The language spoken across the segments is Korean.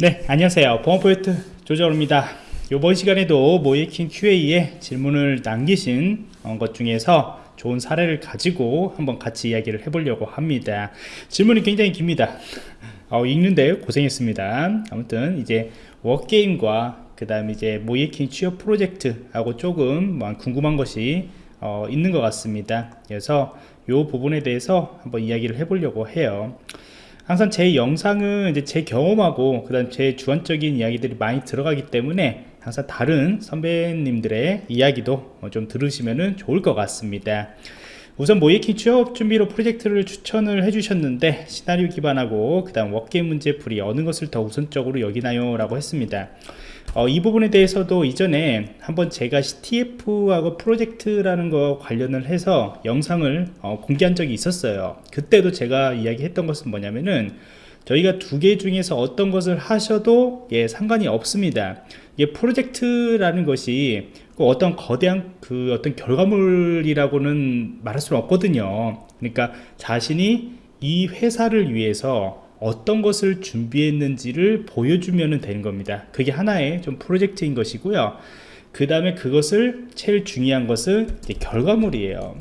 네 안녕하세요. 보안포인트 조정호입니다. 이번 시간에도 모이킹 QA에 질문을 남기신 어, 것 중에서 좋은 사례를 가지고 한번 같이 이야기를 해보려고 합니다. 질문이 굉장히 깁니다. 어, 읽는데 고생했습니다. 아무튼 이제 워게임과 그 다음에 이제 모이킹 취업 프로젝트하고 조금 뭐 궁금한 것이 어, 있는 것 같습니다. 그래서 이 부분에 대해서 한번 이야기를 해보려고 해요 항상 제 영상은 이제 제 경험하고 그 다음 제 주관적인 이야기들이 많이 들어가기 때문에 항상 다른 선배님들의 이야기도 좀 들으시면 좋을 것 같습니다. 우선 모이킹 취업 준비로 프로젝트를 추천을 해주셨는데 시나리오 기반하고 그 다음 워게임 문제 풀이 어느 것을 더 우선적으로 여기나요? 라고 했습니다 어, 이 부분에 대해서도 이전에 한번 제가 CTF하고 프로젝트라는 거 관련을 해서 영상을 어, 공개한 적이 있었어요. 그때도 제가 이야기했던 것은 뭐냐면은 저희가 두 개 중에서 어떤 것을 하셔도 예, 상관이 없습니다. 이게 프로젝트라는 것이 어떤 거대한 그 어떤 결과물이라고는 말할 수는 없거든요. 그러니까 자신이 이 회사를 위해서 어떤 것을 준비했는지를 보여주면 되는 겁니다. 그게 하나의 좀 프로젝트인 것이고요. 그 다음에 그것을 제일 중요한 것은 결과물이에요.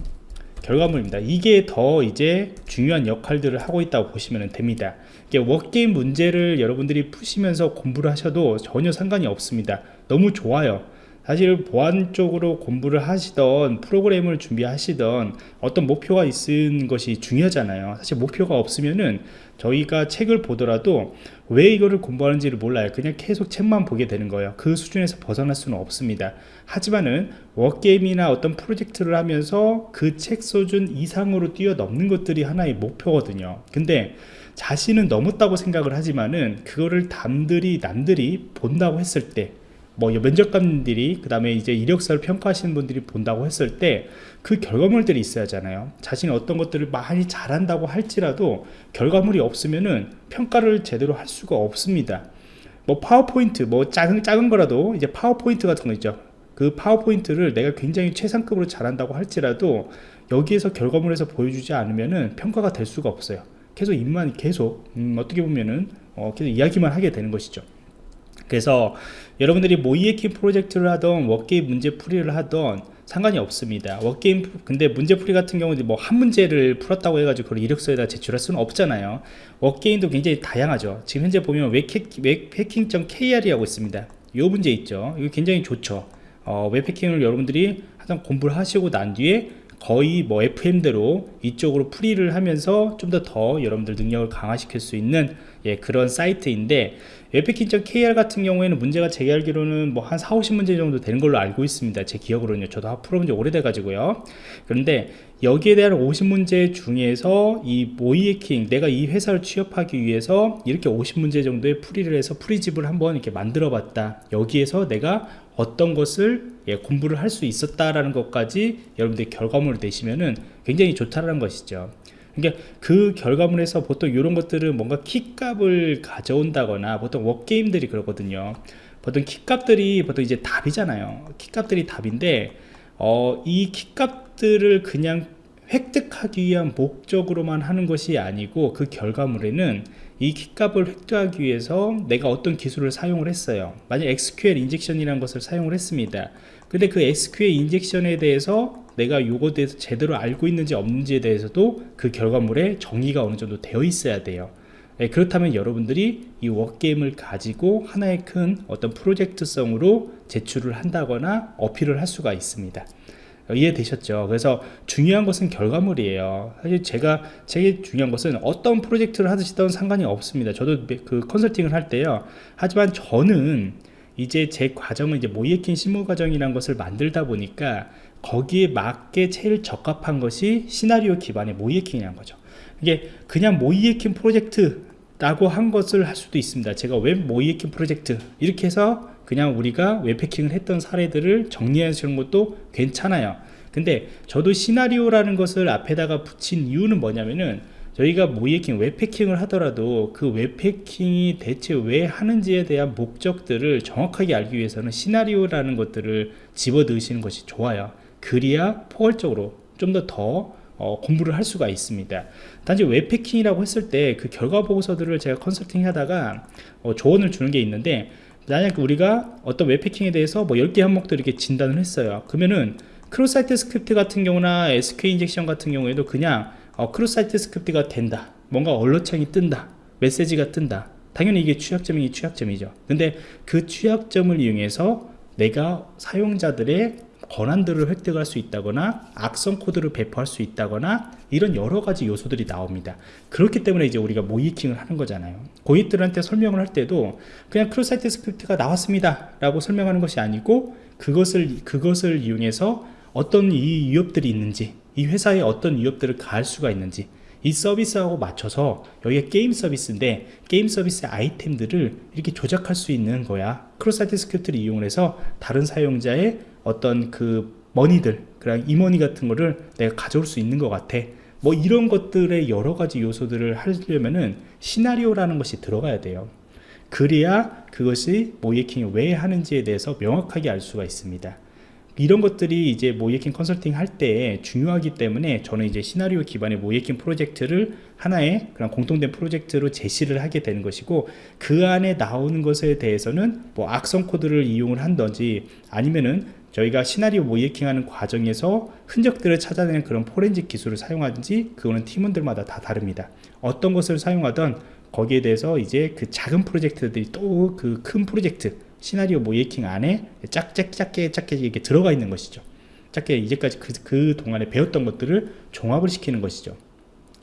결과물입니다. 이게 더 이제 중요한 역할들을 하고 있다고 보시면 됩니다. 워게임 문제를 여러분들이 푸시면서 공부를 하셔도 전혀 상관이 없습니다. 너무 좋아요 사실 보안 쪽으로 공부를 하시던 프로그램을 준비하시던 어떤 목표가 있는 것이 중요하잖아요. 사실 목표가 없으면은 저희가 책을 보더라도 왜 이거를 공부하는지를 몰라요. 그냥 계속 책만 보게 되는 거예요. 그 수준에서 벗어날 수는 없습니다. 하지만은 워게임이나 어떤 프로젝트를 하면서 그 책 수준 이상으로 뛰어넘는 것들이 하나의 목표거든요. 근데 자신은 넘었다고 생각을 하지만은 그거를 남들이 남들이 본다고 했을 때 뭐 면접관들이 그 다음에 이제 이력서를 평가하시는 분들이 본다고 했을 때 그 결과물들이 있어야 하잖아요. 자신이 어떤 것들을 많이 잘한다고 할지라도 결과물이 없으면은 평가를 제대로 할 수가 없습니다. 뭐 파워포인트 뭐 작은 작은 거라도 이제 파워포인트 같은 거 있죠. 그 파워포인트를 내가 굉장히 최상급으로 잘한다고 할지라도 여기에서 결과물에서 보여주지 않으면은 평가가 될 수가 없어요. 계속 입만 계속 음, 어떻게 보면은 어, 계속 이야기만 하게 되는 것이죠 그래서 여러분들이 모의해킹 프로젝트를 하던 wargame 문제 풀이를 하던 상관이 없습니다. wargame 근데 문제풀이 같은 경우는 뭐 한 문제를 풀었다고 해가지고 그걸 이력서에다 제출할 수는 없잖아요. 워게임도 굉장히 다양하죠. 지금 현재 보면 웹해킹.kr이라고 있습니다. 이 문제 있죠. 이거 굉장히 좋죠. 어, 웹해킹을 여러분들이 항상 공부를 하시고 난 뒤에 거의 뭐 FM대로 이쪽으로 풀이를 하면서 좀 더더 더 여러분들 능력을 강화시킬 수 있는 예, 그런 사이트인데 웹패킹.kr 같은 경우에는 문제가 제가 알기로는 뭐 한 4, 50문제 정도 되는 걸로 알고 있습니다. 제 기억으로는요. 저도 풀어본 지 오래돼 가지고요. 그런데 여기에 대한 50문제 중에서 이 모이해킹 내가 이 회사를 취업하기 위해서 이렇게 50문제 정도의 풀이를 해서 풀이집을 한번 이렇게 만들어 봤다. 여기에서 내가 어떤 것을 예, 공부를 할 수 있었다라는 것까지 여러분들 결과물을 내시면은 굉장히 좋다라는 것이죠. 그러니까 그 결과물에서 보통 이런 것들은 뭔가 키값을 가져온다거나 보통 워게임들이 그러거든요. 보통 키값들이 보통 이제 답이잖아요. 키값들이 답인데 어, 이 키값들을 그냥 획득하기 위한 목적으로만 하는 것이 아니고 그 결과물에는 이 키값을 획득하기 위해서 내가 어떤 기술을 사용을 했어요. 만약 SQL 인젝션이라는 것을 사용을 했습니다. 근데 그 SQL 인젝션에 대해서 내가 요거에 대해서 제대로 알고 있는지 없는지에 대해서도 그 결과물에 정의가 어느 정도 되어 있어야 돼요. 네, 그렇다면 여러분들이 이 워게임을 가지고 하나의 큰 어떤 프로젝트성으로 제출을 한다거나 어필을 할 수가 있습니다 이해되셨죠? 그래서 중요한 것은 결과물이에요. 사실 제가 제일 중요한 것은 어떤 프로젝트를 하시던 상관이 없습니다. 저도 그 컨설팅을 할 때요. 하지만 저는 이제 제 과정은 이제 모의해킹 실무 과정이라는 것을 만들다 보니까 거기에 맞게 제일 적합한 것이 시나리오 기반의 모의해킹이라는 거죠. 이게 그냥 모의해킹 프로젝트 라고 한 것을 할 수도 있습니다. 제가 웹 모의해킹 프로젝트 이렇게 해서 그냥 우리가 웹 해킹을 했던 사례들을 정리하시는 것도 괜찮아요 근데 저도 시나리오라는 것을 앞에다가 붙인 이유는 뭐냐면은 저희가 모이해킹 웹패킹을 하더라도 그 웹패킹이 대체 왜 하는지에 대한 목적들을 정확하게 알기 위해서는 시나리오라는 것들을 집어 넣으시는 것이 좋아요. 그리야 포괄적으로 좀더더 어, 공부를 할 수가 있습니다. 단지 웹패킹이라고 했을 때 그 결과 보고서들을 제가 컨설팅 하다가 어, 조언을 주는 게 있는데 만약 우리가 어떤 웹패킹에 대해서 뭐 10개 항목들 이렇게 진단을 했어요. 그러면은 cross-site script 같은 경우나 SQL injection 같은 경우에도 그냥 어, cross-site script가 된다. 뭔가 alert창이 뜬다. 메시지가 뜬다. 당연히 이게 취약점이 취약점이죠. 근데 그 취약점을 이용해서 내가 사용자들의 권한들을 획득할 수 있다거나 악성 코드를 배포할 수 있다거나 이런 여러 가지 요소들이 나옵니다. 그렇기 때문에 이제 우리가 모의해킹을 하는 거잖아요. 고객들한테 설명을 할 때도 그냥 cross-site script가 나왔습니다 라고 설명하는 것이 아니고 그것을 그것을 이용해서 어떤 이 위협들이 있는지 이 회사에 어떤 위협들을 가할 수가 있는지 이 서비스하고 맞춰서 여기가 게임 서비스인데 게임 서비스의 아이템들을 이렇게 조작할 수 있는 거야. cross-site script를 이용해서 다른 사용자의 어떤 그 머니들 그냥 e-money 같은 거를 내가 가져올 수 있는 것 같아. 뭐 이런 것들의 여러 가지 요소들을 하려면은 시나리오라는 것이 들어가야 돼요. 그래야 그것이 모의해킹을 왜 하는지에 대해서 명확하게 알 수가 있습니다 이런 것들이 이제 모이킹 컨설팅 할 때 중요하기 때문에 저는 이제 시나리오 기반의 모이킹 프로젝트를 하나의 그런 공통된 프로젝트로 제시를 하게 되는 것이고 그 안에 나오는 것에 대해서는 뭐 악성 코드를 이용을 한던지 아니면은 저희가 시나리오 모이킹 하는 과정에서 흔적들을 찾아내는 그런 포렌식 기술을 사용하든지 그거는 팀원들마다 다 다릅니다. 어떤 것을 사용하던 거기에 대해서 이제 그 작은 프로젝트들이 또 그 큰 프로젝트 시나리오 모이킹 안에 짝짝 작게 작게 이렇게 들어가 있는 것이죠. 작게 이제까지 그, 그 동안에 배웠던 것들을 종합을 시키는 것이죠.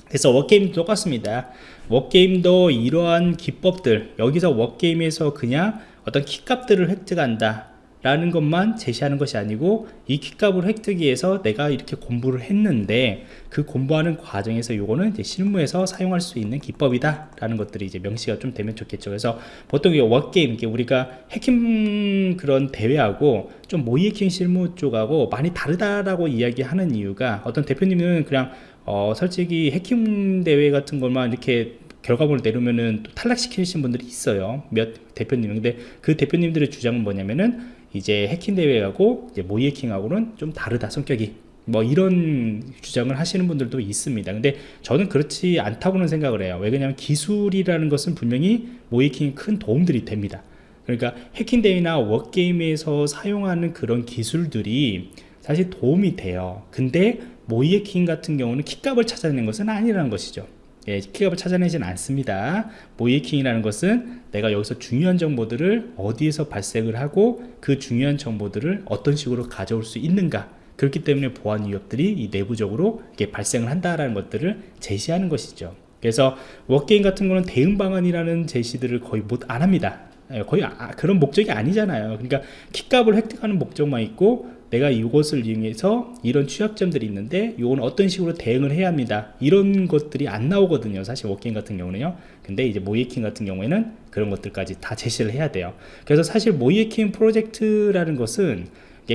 그래서 워게임도 똑같습니다. 워게임도 이러한 기법들 여기서 워게임에서 그냥 어떤 키값들을 획득한다 라는 것만 제시하는 것이 아니고 이 키값을 획득 위해서 내가 이렇게 공부를 했는데 그 공부하는 과정에서 요거는 이제 실무에서 사용할 수 있는 기법이다 라는 것들이 이제 명시가 좀 되면 좋겠죠. 그래서 보통 이 워게임 우리가 해킹 그런 대회하고 좀 모이해킹 실무 쪽하고 많이 다르다라고 이야기하는 이유가 어떤 대표님은 그냥 어 솔직히 해킹 대회 같은 것만 이렇게 결과물을 내려면은 또 탈락시키신 분들이 있어요. 몇 대표님 근데 그 대표님들의 주장은 뭐냐면은 이제 해킹 대회하고 이제 모의 해킹하고는 좀 다르다 성격이. 뭐 이런 주장을 하시는 분들도 있습니다. 근데 저는 그렇지 않다고는 생각을 해요. 왜 그러냐면 기술이라는 것은 분명히 모이킹에 큰 도움들이 됩니다. 그러니까 해킹 대회나 워게임에서 사용하는 그런 기술들이 사실 도움이 돼요. 근데 모의 해킹 같은 경우는 키값을 찾아내는 것은 아니라는 것이죠 예, 키값을 찾아내진 않습니다. 모이킹이라는 것은 내가 여기서 중요한 정보들을 어디에서 발생을 하고 그 중요한 정보들을 어떤 식으로 가져올 수 있는가. 그렇기 때문에 보안 위협들이 이 내부적으로 이게 발생을 한다라는 것들을 제시하는 것이죠. 그래서 워게임 같은 거는 대응 방안이라는 제시들을 거의 못 안 합니다. 예, 거의 아, 그런 목적이 아니잖아요. 그러니까 키값을 획득하는 목적만 있고 내가 이것을 이용해서 이런 취약점들이 있는데 이건 어떤 식으로 대응을 해야 합니다. 이런 것들이 안 나오거든요 사실 워킹 같은 경우는요. 근데 이제 모의해킹 같은 경우에는 그런 것들까지 다 제시를 해야 돼요. 그래서 사실 모의해킹 프로젝트라는 것은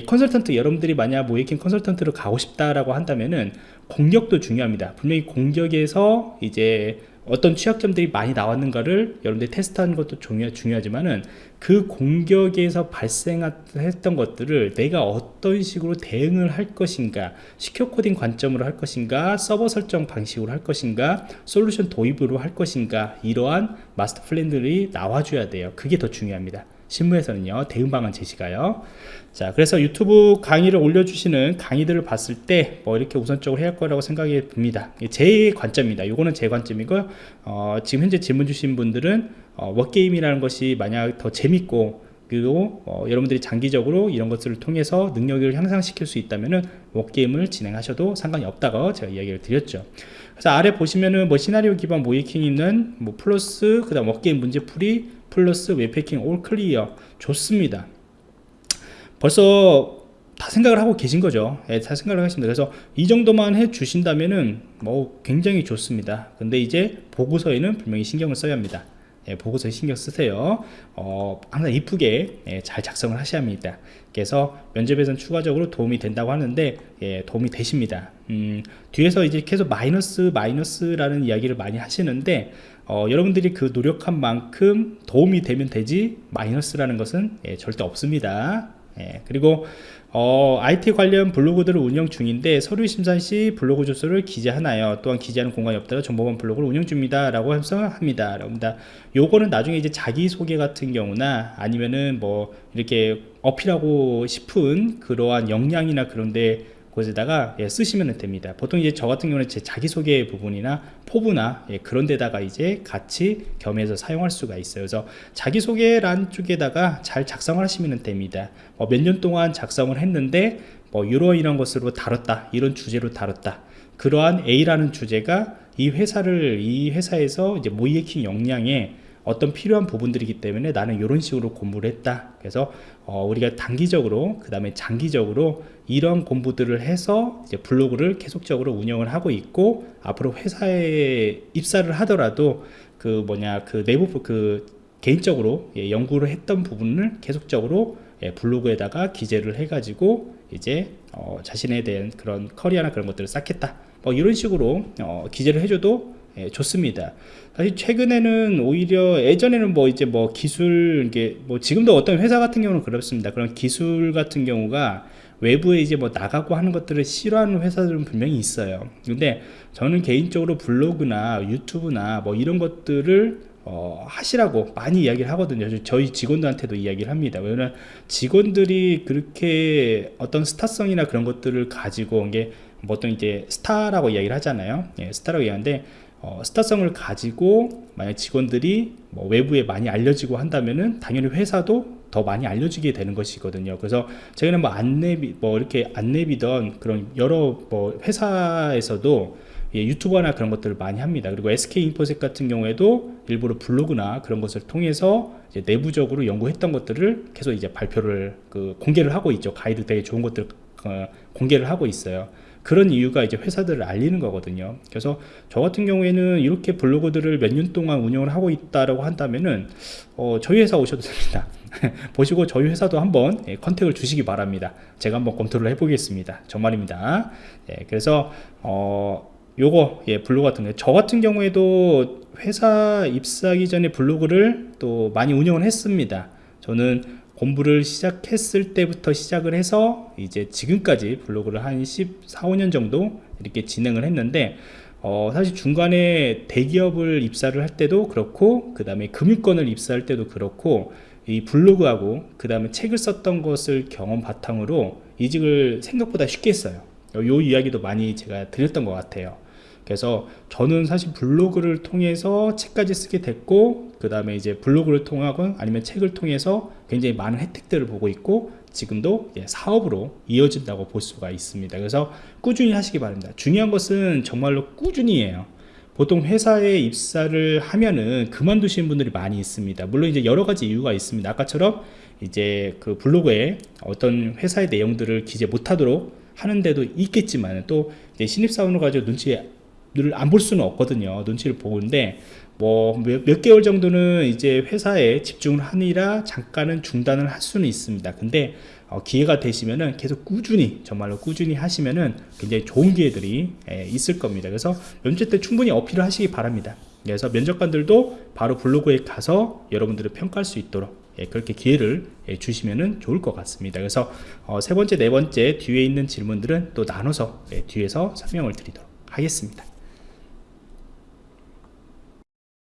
컨설턴트 여러분들이 만약 모의해킹 컨설턴트로 가고 싶다라고 한다면은 공격도 중요합니다. 분명히 공격에서 이제 어떤 취약점들이 많이 나왔는가를 여러분들이 테스트하는 것도 중요, 중요하지만은 그 공격에서 발생했던 것들을 내가 어떤 식으로 대응을 할 것인가 시큐어 코딩 관점으로 할 것인가 서버 설정 방식으로 할 것인가 솔루션 도입으로 할 것인가 이러한 마스터 플랜들이 나와줘야 돼요. 그게 더 중요합니다 신문에서는요 대응 방안 제시가요. 자 그래서 유튜브 강의를 올려주시는 강의들을 봤을 때 뭐 이렇게 우선적으로 해야 할 거라고 생각이 듭니다. 제 관점입니다. 요거는 제 관점이고요 어, 지금 현재 질문 주신 분들은 어, 워게임이라는 것이 만약 더 재밌고 그리고 어, 여러분들이 장기적으로 이런 것들을 통해서 능력을 향상시킬 수 있다면은 워게임을 진행하셔도 상관이 없다고 제가 이야기를 드렸죠. 그래서 아래 보시면은 뭐 시나리오 기반 모의해킹 있는 뭐 플러스 그 다음 워게임 문제풀이 플러스 웹해킹 all clear. 좋습니다. 벌써 다 생각을 하고 계신 거죠. 예, 다 생각을 하십니다. 그래서 이 정도만 해 주신다면은 뭐 굉장히 좋습니다. 근데 이제 보고서에는 분명히 신경을 써야 합니다. 예, 보고서에 신경 쓰세요. 어, 항상 이쁘게 예, 잘 작성을 하셔야 합니다. 그래서 면접에서는 추가적으로 도움이 된다고 하는데 예, 도움이 되십니다 음, 뒤에서 이제 계속 마이너스 마이너스라는 이야기를 많이 하시는데 어, 여러분들이 그 노력한 만큼 도움이 되면 되지 마이너스라는 것은 예, 절대 없습니다 예, 그리고 어, IT 관련 블로그들을 운영 중인데 서류 심사 시 블로그 주소를 기재하나요? 또한 기재하는 공간이 없다가 정보만 블로그를 운영 중입니다. 라고 합니다. 라고합니다. 요거는 나중에 이제 자기소개 같은 경우나 아니면은 뭐 이렇게 어필하고 싶은 그러한 역량이나 그런데 곳에다가 예, 쓰시면 됩니다. 보통 이제 저 같은 경우는 제 자기소개 부분이나 포부나 예, 그런 데다가 이제 같이 겸해서 사용할 수가 있어요. 그래서 자기소개란 쪽에다가 잘 작성을 하시면 됩니다. 뭐 몇년 동안 작성을 했는데 뭐 이런 이런 것으로 다뤘다. 이런 주제로 다뤘다. 그러한 A라는 주제가 이 회사를 이 회사에서 이제 모이에킹 역량에 어떤 필요한 부분들이기 때문에 나는 이런 식으로 공부를 했다. 그래서 어, 우리가 단기적으로 그 다음에 장기적으로 이런 공부들을 해서 이제 블로그를 계속적으로 운영을 하고 있고 앞으로 회사에 입사를 하더라도 그 뭐냐 그 내부 그 개인적으로 예, 연구를 했던 부분을 계속적으로 예, 블로그에다가 기재를 해가지고 이제 어, 자신에 대한 그런 커리어나 그런 것들을 쌓겠다. 뭐 이런 식으로 어, 기재를 해줘도 예, 좋습니다. 사실 최근에는 오히려 예전에는 뭐 이제 뭐 기술 이게 뭐 지금도 어떤 회사 같은 경우는 그렇습니다. 그런 기술 같은 경우가 외부에 이제 뭐 나가고 하는 것들을 싫어하는 회사들은 분명히 있어요. 근데 저는 개인적으로 블로그나 유튜브나 뭐 이런 것들을 어, 하시라고 많이 이야기를 하거든요. 저희 직원들한테도 이야기를 합니다. 왜냐면 직원들이 그렇게 어떤 스타성이나 그런 것들을 가지고 이게 보통 이제 스타라고 이야기를 하잖아요. 예, 스타라고 이야기하는데 어, 스타성을 가지고 만약 직원들이 뭐 외부에 많이 알려지고 한다면은 당연히 회사도 더 많이 알려지게 되는 것이거든요. 그래서 저희는 뭐 안내비 뭐 이렇게 안내비던 그런 여러 뭐 회사에서도 예, 유튜버나 그런 것들을 많이 합니다. 그리고 SK 인포셋 같은 경우에도 일부러 블로그나 그런 것을 통해서 내부적으로 연구했던 것들을 계속 이제 발표를 그 공개를 하고 있죠. 가이드 되게 좋은 것들 어, 공개를 하고 있어요. 그런 이유가 이제 회사들을 알리는 거거든요. 그래서 저 같은 경우에는 이렇게 블로그들을 몇 년 동안 운영을 하고 있다라고 한다면은 어, 저희 회사 오셔도 됩니다. 보시고 저희 회사도 한번 예, 컨택을 주시기 바랍니다. 제가 한번 검토를 해보겠습니다. 정말입니다. 예, 그래서 어, 요거 예, 블로그 같은 거. 저 같은 경우에도 회사 입사하기 전에 블로그를 또 많이 운영을 했습니다. 저는 공부를 시작했을 때부터 시작을 해서 이제 지금까지 블로그를 한 14, 5년 정도 이렇게 진행을 했는데 어, 사실 중간에 대기업을 입사를 할 때도 그렇고 그 다음에 금융권을 입사할 때도 그렇고 이 블로그하고 그 다음에 책을 썼던 것을 경험 바탕으로 이직을 생각보다 쉽게 했어요. 요 이야기도 많이 제가 드렸던 것 같아요 그래서 저는 사실 블로그를 통해서 책까지 쓰게 됐고 그 다음에 이제 블로그를 통하건 아니면 책을 통해서 굉장히 많은 혜택들을 보고 있고 지금도 사업으로 이어진다고 볼 수가 있습니다. 그래서 꾸준히 하시기 바랍니다. 중요한 것은 정말로 꾸준히 해요. 보통 회사에 입사를 하면은 그만두시는 분들이 많이 있습니다. 물론 이제 여러 가지 이유가 있습니다. 아까처럼 이제 그 블로그에 어떤 회사의 내용들을 기재 못하도록 하는데도 있겠지만 또 신입사원을 가지고 눈치 를 안 볼 수는 없거든요 눈치를 보는데. 뭐몇 몇 개월 정도는 이제 회사에 집중을 하느라 잠깐은 중단을 할 수는 있습니다. 근데 어, 기회가 되시면은 계속 꾸준히 정말로 꾸준히 하시면은 굉장히 좋은 기회들이 예, 있을 겁니다. 그래서 면접 때 충분히 어필을 하시기 바랍니다. 그래서 면접관들도 바로 블로그에 가서 여러분들을 평가할 수 있도록 예, 그렇게 기회를 예, 주시면 좋을 것 같습니다. 그래서 어, 세 번째 네 번째 뒤에 있는 질문들은 또 나눠서 예, 뒤에서 설명을 드리도록 하겠습니다